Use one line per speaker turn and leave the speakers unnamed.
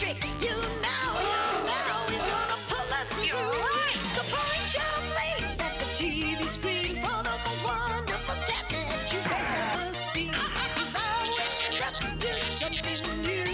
matrix. You know, you know is gonna pull us through. Right. So point your face at the TV screen for the most wonderful cat that you've ever seen. He's always up to something new.